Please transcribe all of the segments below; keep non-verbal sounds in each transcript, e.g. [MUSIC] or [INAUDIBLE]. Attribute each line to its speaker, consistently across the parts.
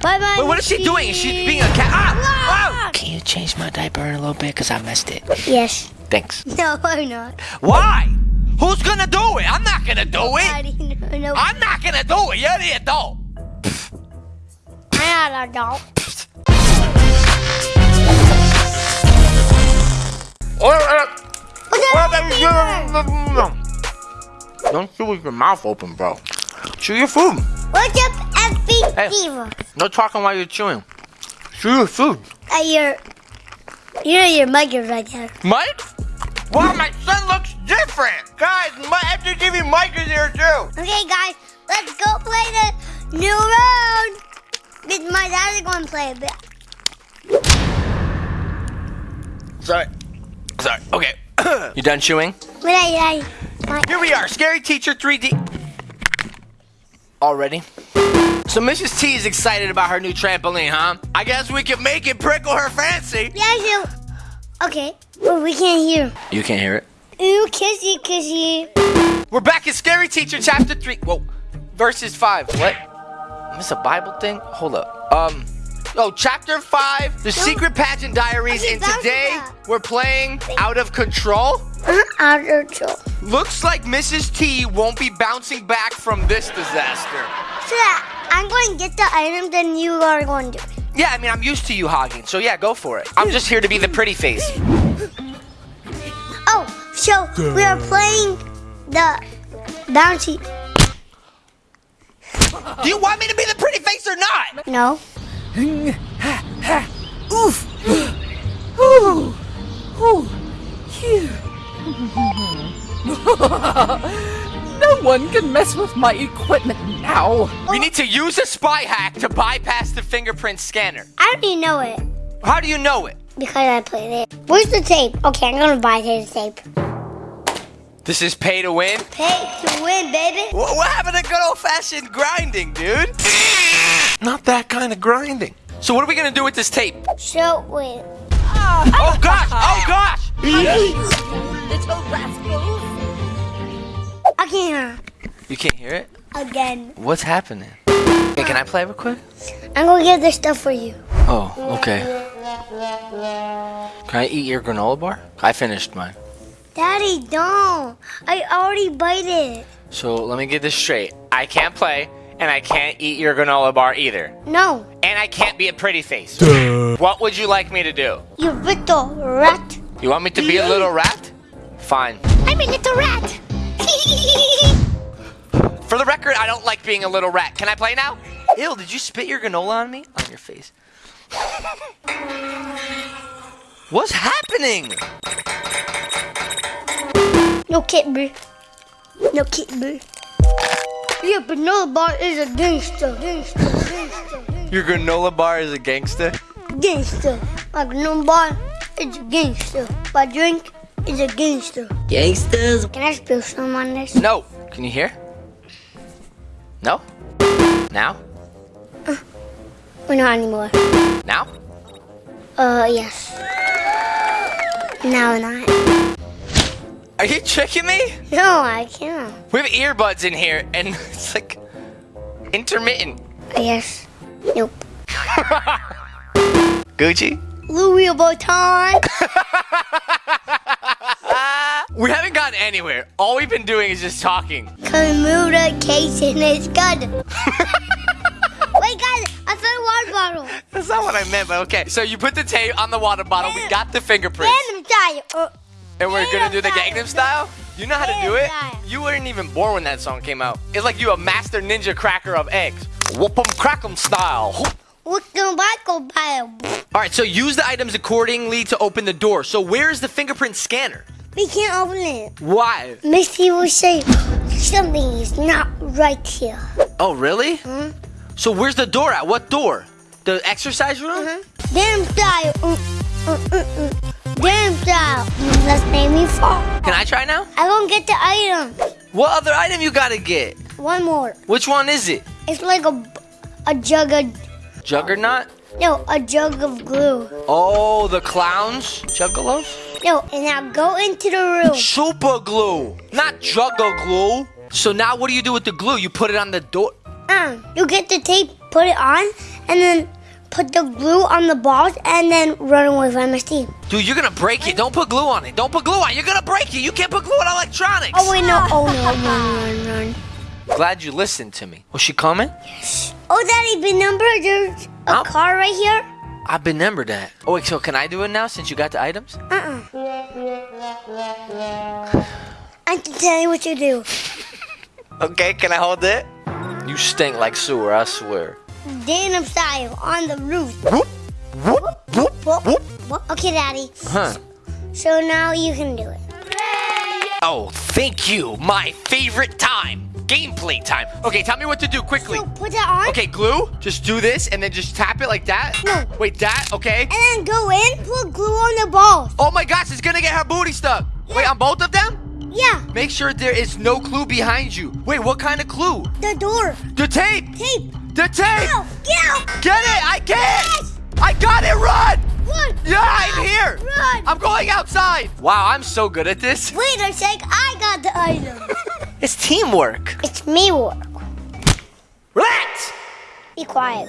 Speaker 1: Bye bye.
Speaker 2: Wait, what is she doing? Is she being a cat? Ah!
Speaker 1: Ah!
Speaker 2: Can you change my diaper in a little bit? Because I missed it.
Speaker 1: Yes.
Speaker 2: Thanks. [LAUGHS]
Speaker 1: No, I'm not.
Speaker 2: Why? Who's gonna do it? I'm not gonna do it.
Speaker 1: I didn't know.
Speaker 2: I'm not gonna do it. You're the adult.
Speaker 1: I'm not a dog. What's up,
Speaker 2: Don't chew with your mouth open, bro. Chew your food.
Speaker 1: What's up,
Speaker 2: Hey. No talking while you're chewing. Chew your food.
Speaker 1: Uh, your, you know your mic is right there.
Speaker 2: Mike? Wow, my son looks different. Guys, my FGTeeV Mike is here too.
Speaker 1: Okay, guys, let's go play the new round. With my dad is going to play a bit.
Speaker 2: Sorry. Sorry. Okay. [COUGHS] you done chewing?
Speaker 1: But I, I,
Speaker 2: Here we are, Scary Teacher 3D. Already? So Mrs. T is excited about her new trampoline, huh? I guess we can make it prickle her fancy.
Speaker 1: yeah, you. okay. Well, we can't hear.
Speaker 2: You can't hear it.
Speaker 1: Ooh, kissy, kissy.
Speaker 2: We're back in Scary Teacher Chapter 3. Whoa. Verses 5. What? Is this a Bible thing? Hold up. Um. Oh, Chapter 5, The Secret Pageant Diaries,
Speaker 1: Okay,
Speaker 2: and today we're playing Out of Control.
Speaker 1: Uh, out of control.
Speaker 2: Looks like Mrs. T won't be bouncing back from this disaster.
Speaker 1: So I'm going to get the item, then you are going to do it.
Speaker 2: Yeah, I mean, I'm used to you hogging, so yeah, go for it. I'm just here to be the pretty face.
Speaker 1: Oh, so we are playing the bouncy.
Speaker 2: Do you want me to be the pretty face or not?
Speaker 1: No.
Speaker 3: Oof! Ooh! Ooh! Phew. [LAUGHS] no one can mess with my equipment now.
Speaker 2: We need to use a spy hack to bypass the fingerprint scanner.
Speaker 1: I already know it
Speaker 2: How do you know it?
Speaker 1: because I played it. Where's the tape? Okay, I'm going to buy his tape.
Speaker 2: This is pay to win.
Speaker 1: Pay to win, baby.
Speaker 2: What, what happened to good old fashioned grinding, dude? Not that kind of grinding. So what are we gonna do with this tape?
Speaker 1: So, wait.
Speaker 2: Oh, oh gosh! Oh gosh!
Speaker 3: Little rascals.
Speaker 1: I can't hear
Speaker 2: You can't hear it?
Speaker 1: again.
Speaker 2: What's happening? Hey, can I play real quick?
Speaker 1: I'm going to get this stuff for you.
Speaker 2: Oh, okay. Can I eat your granola bar? I finished mine.
Speaker 1: Daddy, don't. I already bite it.
Speaker 2: So let me get this straight. I can't play, and I can't eat your granola bar either.
Speaker 1: No.
Speaker 2: And I can't be a pretty face. Duh. What would you like me to do?
Speaker 1: You little rat.
Speaker 2: You want me to be a little rat? Fine.
Speaker 1: I'm a little rat. [LAUGHS]
Speaker 2: For the record, I don't like being a little rat. Can I play now? Ew, did you spit your granola on me? On your face. [LAUGHS] What's happening?
Speaker 1: no kid, bro. No kid, bro. Yeah, but no bar is a gangster. Gangster, gangster,
Speaker 2: Your granola bar is a gangster?
Speaker 1: gangster. My no bar is a gangster. My drink is a gangster.
Speaker 3: Gangsters.
Speaker 1: Can I spill some on this?
Speaker 2: No. Can you hear? No? Now?
Speaker 1: Or not anymore.
Speaker 2: Now?
Speaker 1: Uh, yes. No, not.
Speaker 2: Are you tricking me?
Speaker 1: No, I can't.
Speaker 2: We have earbuds in here, and [LAUGHS] it's like intermittent.
Speaker 1: Yes. Nope. [LAUGHS]
Speaker 2: Gucci?
Speaker 1: Louis Vuitton. [LAUGHS]
Speaker 2: We haven't gotten anywhere. All we've been doing is just talking.
Speaker 1: In his gun. Wait, guys, I found a water bottle.
Speaker 2: That's not what I meant, but okay. So you put the tape on the water bottle. We got the fingerprints.
Speaker 1: Random style.
Speaker 2: And we're gonna do the
Speaker 1: Gangnam
Speaker 2: Style? You know how to do it? You weren't even born when that song came out. It's like you a master ninja cracker of eggs. Whoop 'em crack 'em style.
Speaker 1: what's the Michael pile?
Speaker 2: All right, so use the items accordingly to open the door. So where is the fingerprint scanner?
Speaker 1: We can't open it.
Speaker 2: Why?
Speaker 1: Miss T will say something is not right here.
Speaker 2: Oh, really? Mm-hmm. So where's the door at? What door? The exercise room? Mm-hmm.
Speaker 1: Damn style. Damn style. That's made me fall.
Speaker 2: Can I try now?
Speaker 1: I won't get the item.
Speaker 2: What other item you gotta get?
Speaker 1: One more.
Speaker 2: Which one is it?
Speaker 1: It's like a, a jug of,
Speaker 2: Juggernaut?
Speaker 1: no, a jug of glue.
Speaker 2: Oh, the clowns? Juggalos?
Speaker 1: No, and now go into the room.
Speaker 2: Super glue, not juggle glue. So now what do you do with the glue? You put it on the door.
Speaker 1: Um, you get the tape, put it on, and then put the glue on the balls, and then run away from Miss T.
Speaker 2: Dude, you're gonna break it. Don't put glue on it. Don't put glue on it. You're gonna break it. You can't put glue on electronics.
Speaker 1: Oh wait, no! Oh no! Run, run, run!
Speaker 2: Glad you listened to me. Was she coming? Yes.
Speaker 1: Oh, Daddy, remember there's a
Speaker 2: Oh.
Speaker 1: car right here?
Speaker 2: I remember that. Oh wait, so can I do it now since you got the items?
Speaker 1: Uh-uh. I can tell you what to do.
Speaker 2: Okay, can I hold it? You stink like sewer, I swear.
Speaker 1: Denim style on the roof.
Speaker 2: Whoop, whoop, whoop,
Speaker 1: Whoop,
Speaker 2: whoop.
Speaker 1: whoop. Okay, Daddy.
Speaker 2: Huh.
Speaker 1: So now you can do it.
Speaker 2: Oh, thank you. My favorite time. Gameplay time. Okay, tell me what to do quickly.
Speaker 1: So put that on.
Speaker 2: Okay, glue. Just do this and then just tap it like that.
Speaker 1: No.
Speaker 2: Wait, that. Okay.
Speaker 1: And then go in, put glue on the balls.
Speaker 2: Oh my gosh, it's gonna get her booty stuck. Wait, on both of them?
Speaker 1: Yeah,
Speaker 2: Make sure there is no clue behind you. Wait, what kind of clue?
Speaker 1: the door.
Speaker 2: The tape.
Speaker 1: Tape.
Speaker 2: The tape.
Speaker 1: Ow, get out.
Speaker 2: Get it. I can't.
Speaker 1: Yes.
Speaker 2: I got it. Run.
Speaker 1: Run.
Speaker 2: Yeah, I'm here.
Speaker 1: Run.
Speaker 2: I'm going outside. Wow, I'm so good at this.
Speaker 1: Wait a sec, I got the item.
Speaker 2: It's teamwork.
Speaker 1: it's me work.
Speaker 2: Relax.
Speaker 1: Be quiet.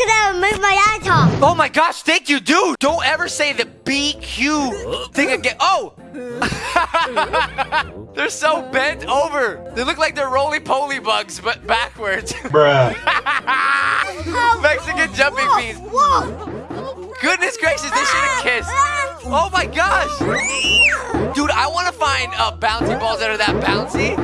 Speaker 1: I'm gonna make my eye talk.
Speaker 2: Oh my gosh, thank you, dude. Don't ever say the BQ thing again. Oh. [LAUGHS] they're so bent over. They look like they're roly poly bugs, but backwards. [LAUGHS]
Speaker 4: Bruh.
Speaker 2: Mexican jumping
Speaker 1: whoa,
Speaker 2: beans.
Speaker 1: Whoa.
Speaker 2: Goodness gracious, they should have kissed. Oh my gosh. Dude, I want to find uh, bouncy balls that are that bouncy.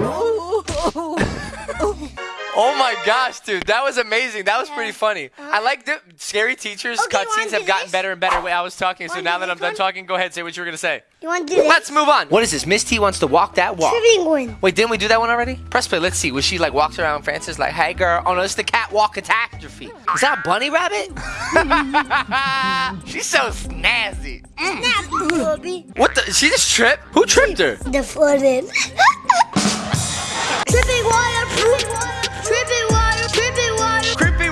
Speaker 2: Oh my gosh, dude, that was amazing. That was pretty funny. I uh-huh. like the scary teachers
Speaker 1: Okay, you
Speaker 2: cutscenes have gotten
Speaker 1: this?
Speaker 2: better and better. Wait, I was talking, so now that I'm done
Speaker 1: one?
Speaker 2: talking, go ahead, and say what you were gonna say.
Speaker 1: You want to do this?
Speaker 2: Let's move on. What is this? Miss T wants to walk that walk.
Speaker 1: Penguin.
Speaker 2: Wait, didn't we do that one already? Press play. Let's see. Was she like walks around Francis like, "Hey, girl"? Oh no, it's the catwalk catastrophe. Is that a bunny rabbit? [LAUGHS] She's so snazzy. Mm.
Speaker 1: Snap, Bobby.
Speaker 2: What the? She just tripped? Who tripped her?
Speaker 1: The footed. Tripping [LAUGHS] water,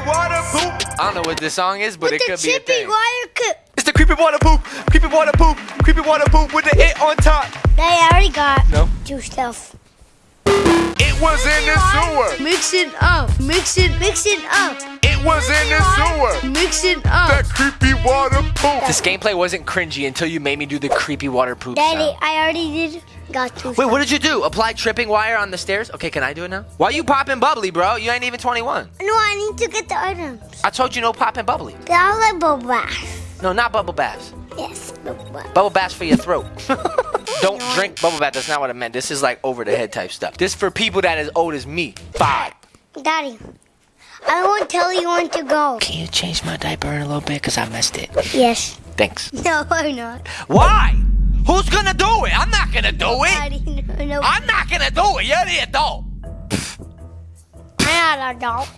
Speaker 1: water.
Speaker 2: Poop. I don't know what this song is, but
Speaker 1: With
Speaker 2: it could be a thing.
Speaker 1: water cup.
Speaker 2: It's the creepy water poop. Creepy water poop. Creepy water poop with the it on top.
Speaker 1: That I already got.
Speaker 2: No.
Speaker 1: Two stuff.
Speaker 2: It was in the sewer.
Speaker 1: Mix it up. Mix it. Mix it up.
Speaker 2: It was in the sewer.
Speaker 1: Mix it up.
Speaker 2: That creepy water poop. This gameplay wasn't cringy until you made me do the creepy water poop
Speaker 1: Daddy,
Speaker 2: sound.
Speaker 1: I already did. Got two.
Speaker 2: Wait, what did you do? Apply tripping wire on the stairs? Okay, can I do it now? Why you popping bubbly, bro? You ain't even 21.
Speaker 1: No, I need to get the items.
Speaker 2: I told you no popping bubbly.
Speaker 1: But I like bubble bath.
Speaker 2: No, not bubble baths.
Speaker 1: Yes, bubble bath.
Speaker 2: Bubble baths for your throat. [LAUGHS] Don't drink bubble bath. That's not what I meant. This is like over the head type stuff. This for people that as old as me. Five.
Speaker 1: Daddy, I won't tell you when to go.
Speaker 2: Can you change my diaper in a little bit? Because I messed it.
Speaker 1: Yes.
Speaker 2: Thanks. [LAUGHS]
Speaker 1: No, I'm not.
Speaker 2: Why? Who's gonna do it? I'm not gonna do it.
Speaker 1: No, no.
Speaker 2: I'm not gonna do it. You're the adult.
Speaker 1: I'm not a dog.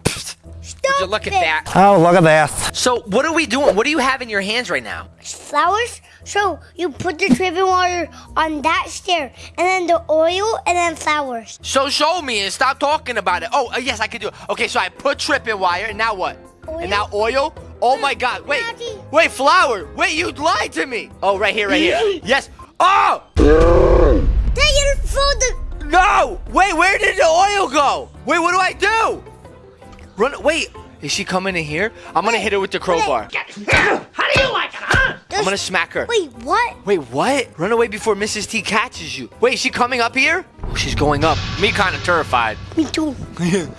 Speaker 1: Stop
Speaker 2: Would you look at that?
Speaker 4: Oh, look at that.
Speaker 2: So, what are we doing? What do you have in your hands right now?
Speaker 1: Flowers. So you put the tripping water on that stair, and then the oil, and then flowers.
Speaker 2: So, show me and stop talking about it. Oh, uh, yes, I can do it. Okay, so I put tripping wire, and now what?
Speaker 1: Oil.
Speaker 2: And now oil? Oh my god, wait. Wait, flower. Wait, you lied to me. Oh, right here, right here. [LAUGHS] Yes. Oh!
Speaker 1: Then you fold the.
Speaker 2: No! Wait, where did the oil go? Wait, what do I do? Run, wait. Is she coming in here? I'm gonna hit her with the crowbar. [LAUGHS]
Speaker 3: How do you like it, huh?
Speaker 2: I'm gonna smack her.
Speaker 1: Wait, what?
Speaker 2: Wait, what? Run away before Mrs. T catches you. Wait, is she coming up here? Oh, she's going up. Me kind of terrified.
Speaker 1: Me too. [LAUGHS]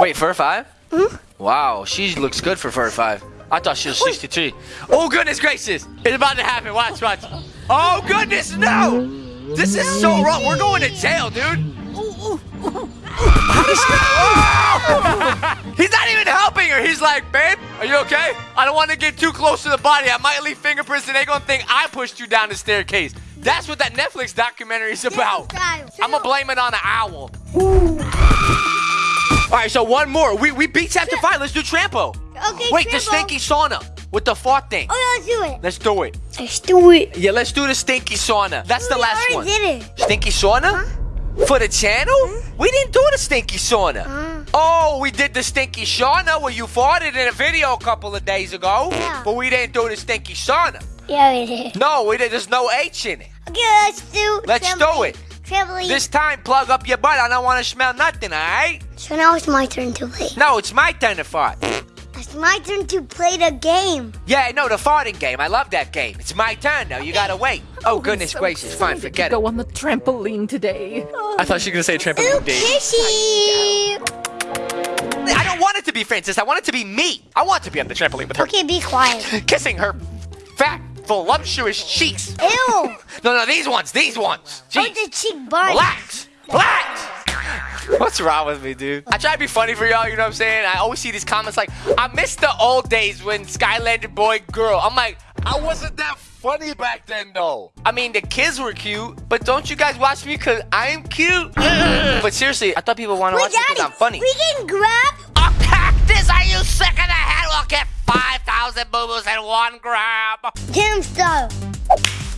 Speaker 2: Wait, fur five?
Speaker 1: Hmm?
Speaker 2: Wow, she looks good for fur five. I thought she was 63. Oh, goodness gracious. It's about to happen. Watch, watch. Oh, goodness, no. This is so wrong. We're going to jail, dude. [LAUGHS] He's not even helping her. He's like, babe, are you okay? I don't want to get too close to the body. I might leave fingerprints and they gonna think I pushed you down the staircase. That's what that Netflix documentary is about. I'm gonna blame it on an owl. All right, so one more. We we beat chapter five. Let's do trampo.
Speaker 1: Okay.
Speaker 2: Wait, the stinky sauna with the fart thing.
Speaker 1: Oh, yeah, let's do it.
Speaker 2: Let's do it.
Speaker 1: Let's do it.
Speaker 2: Yeah, let's do the stinky sauna. That's the last one.
Speaker 1: did it.
Speaker 2: Stinky sauna? For the channel? We didn't do the stinky sauna.
Speaker 1: Uh.
Speaker 2: Oh, we did the stinky sauna where you farted in a video a couple of days ago.
Speaker 1: Yeah.
Speaker 2: But we didn't do the stinky sauna.
Speaker 1: Yeah, we did.
Speaker 2: No, we did. There's no H in it.
Speaker 1: Okay, let's do.
Speaker 2: Let's do it.
Speaker 1: Trampoline.
Speaker 2: This time, plug up your butt. I don't want to smell nothing, all right?
Speaker 1: So now it's my turn to play.
Speaker 2: No, it's my turn to fart.
Speaker 1: It's my turn to play the game.
Speaker 2: Yeah, no, the farting game. I love that game. It's my turn now. You gotta wait. Oh, oh, goodness
Speaker 3: so
Speaker 2: gracious. Fine, forget
Speaker 3: to
Speaker 2: it.
Speaker 3: Go on the trampoline today.
Speaker 2: I thought she was gonna say
Speaker 1: Ooh,
Speaker 2: trampoline day.
Speaker 1: kissy.
Speaker 2: I don't want it to be Francis. I want it to be me. I want to be on the trampoline with her,
Speaker 1: Okay, be quiet. [LAUGHS]
Speaker 2: kissing her fat, voluptuous cheeks.
Speaker 1: Ew. [LAUGHS]
Speaker 2: No, no, these ones, these ones.
Speaker 1: Oh,
Speaker 2: Jeez.
Speaker 1: the cheek bite.
Speaker 2: Relax. Relax. What's wrong with me, dude? I try to be funny for y'all, you know what I'm saying? I always see these comments like, I miss the old days when Skylander boy girl. I'm like, I wasn't that funny back then, though. I mean, the kids were cute, but don't you guys watch me because I'm cute? [LAUGHS] but seriously, I thought people want to watch me because I'm funny.
Speaker 1: we can grab.
Speaker 2: A cactus? Are you sick of the head? We'll get 5,000 boo-boos in one grab.
Speaker 1: Damn style.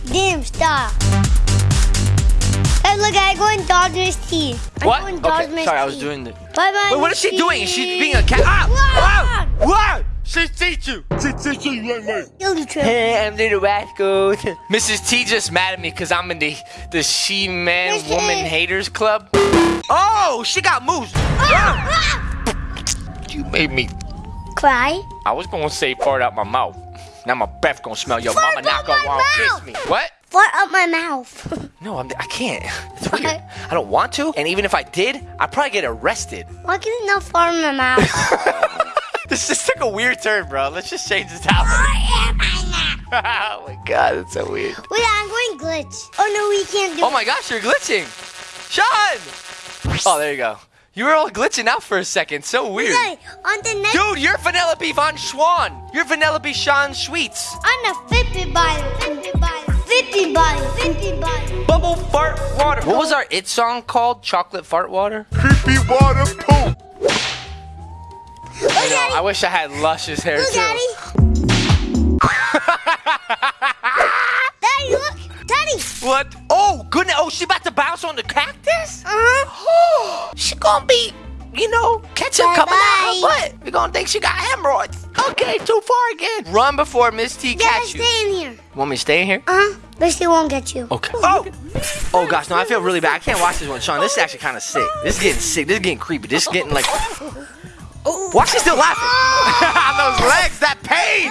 Speaker 1: Damn style. Hey, look, I go and dodge Miss T. I
Speaker 2: What?
Speaker 1: go and dodge
Speaker 2: Okay,
Speaker 1: Miss
Speaker 2: sorry, I was doing the...
Speaker 1: Bye bye.
Speaker 2: Wait, what is she doing? She's being a cat. Ah! What? What? She teach you.
Speaker 1: Kill the trip.
Speaker 2: Hey, I'm little rascal. [LAUGHS] Mrs. T just mad at me because I'm in the the she man
Speaker 1: Mrs.
Speaker 2: woman haters club. Oh, she got moves.
Speaker 1: Ah!
Speaker 2: You made me.
Speaker 1: Cry.
Speaker 2: I was gonna say fart out my mouth. Now my breath gonna smell. Your
Speaker 1: Fart
Speaker 2: mama not
Speaker 1: out
Speaker 2: gonna want to kiss me. What?
Speaker 1: Fart up my mouth. [LAUGHS]
Speaker 2: No, I'm, I can't. [LAUGHS] It's weird. I don't want to. And even if I did, I'd probably get arrested.
Speaker 1: Why can it not fart in my mouth? [LAUGHS]
Speaker 2: This just took a weird turn, bro. Let's just change the topic. oh my god, that's so weird.
Speaker 1: Wait, I'm going glitch. Oh no, we can't do
Speaker 2: Oh my gosh, you're glitching. Sean! Oh, there you go. You were all glitching out for a second. So weird.
Speaker 1: Okay, on the next.
Speaker 2: Dude, you're Vanellope Von Schwan. You're Vanellope Sean
Speaker 1: I'm a 50 bottle. 50 bottle. 50 bottle. 50 bottle.
Speaker 2: Bubble fart water. What was our it song called? Chocolate fart water?
Speaker 4: Creepy water poop.
Speaker 1: Look,
Speaker 2: I know, I wish I had luscious hair
Speaker 1: Look,
Speaker 2: too.
Speaker 1: Daddy. [LAUGHS] Daddy, look. Daddy.
Speaker 2: What? Oh, goodness. Oh, she about to bounce on the cactus?
Speaker 1: Uh-huh. [GASPS]
Speaker 2: she gonna be, you know, ketchup coming out her butt. We're gonna think she got hemorrhoids. Okay, too far again. Run before Miss T
Speaker 1: Yeah,
Speaker 2: catch you.
Speaker 1: stay in here.
Speaker 2: Want me to stay in here?
Speaker 1: Uh-huh. But she won't get you.
Speaker 2: Okay. Oh! Oh gosh, no, I feel really bad. I can't watch this one, Sean. This is actually kind of sick. This is getting sick. This is getting creepy. This is getting like. Why is she still laughing? [LAUGHS] Those legs, that pain!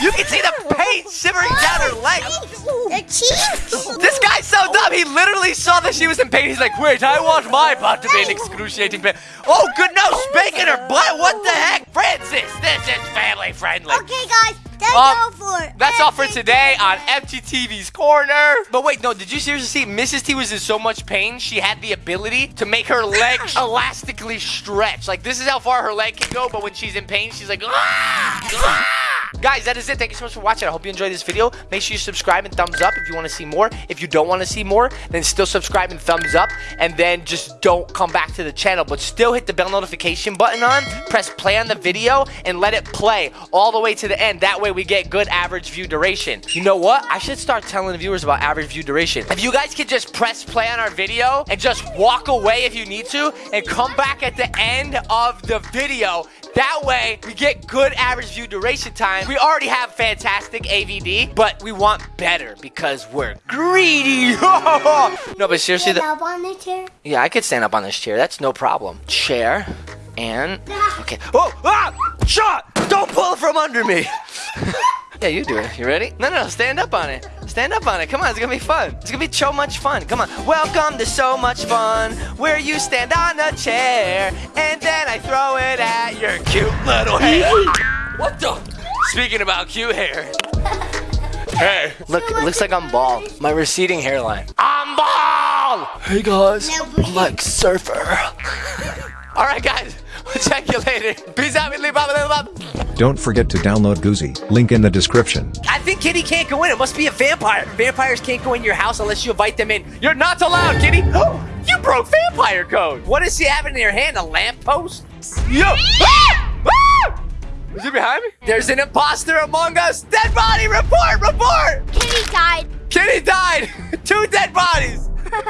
Speaker 2: You can see the pain shimmering down her legs.
Speaker 1: The cheeks.
Speaker 2: This guy's so dumb. He literally saw that she was in pain. He's like, wait, I want my butt to be in excruciating pain. Oh, good no, spanking her butt. What the heck? Francis, this is family friendly.
Speaker 1: Okay, guys. That's
Speaker 2: Um,
Speaker 1: all for it.
Speaker 2: That's all for today on FGTeeV's Corner. But wait, no, did you seriously see Mrs. T was in so much pain, she had the ability to make her leg [LAUGHS] elastically stretch. Like, this is how far her leg can go, but when she's in pain, she's like, ah! Guys, that is it. Thank you so much for watching. I hope you enjoyed this video. Make sure you subscribe and thumbs up if you want to see more. If you don't want to see more, then still subscribe and thumbs up. And then just don't come back to the channel, but still hit the bell notification button on. Press play on the video and let it play all the way to the end. That way we get good average view duration. You know what? I should start telling the viewers about average view duration. If you guys could just press play on our video and just walk away if you need to and come back at the end of the video, that way we get good average view duration time. We already have fantastic AVD, but we want better because we're greedy. [LAUGHS] no, but seriously, the,
Speaker 1: up on the chair.
Speaker 2: yeah, I could stand up on this chair. That's no problem. Chair and [LAUGHS] okay. Oh, ah! Shot! Don't pull it from under me. [LAUGHS] yeah, you do it. You ready? No, no, no. Stand up on it. Stand up on it. Come on, it's gonna be fun. It's gonna be so much fun. Come on. Welcome to so much fun, where you stand on a chair and then I throw it at your cute little hair. what the? Speaking about cute hair. [LAUGHS] Hey. Look, it looks like I'm bald. My receding hairline. I'm bald! Hey guys,
Speaker 1: No,
Speaker 2: I'm like surfer. All right, guys. We'll check you later. Peace out. Blah, blah, blah, blah.
Speaker 4: Don't forget to download Goozy. Link in the description.
Speaker 2: I think Kitty can't go in. It must be a vampire. Vampires can't go in your house unless you invite them in. You're not allowed, Kitty. [GASPS] you broke vampire code. What does she have in her hand? A lamppost? Yo. Ah! [LAUGHS] Ah! [GASPS] Is it behind me? There's an imposter among us. Dead body. Report. Report.
Speaker 1: Kitty died.
Speaker 2: Kitty died. [LAUGHS] Two dead bodies. [LAUGHS]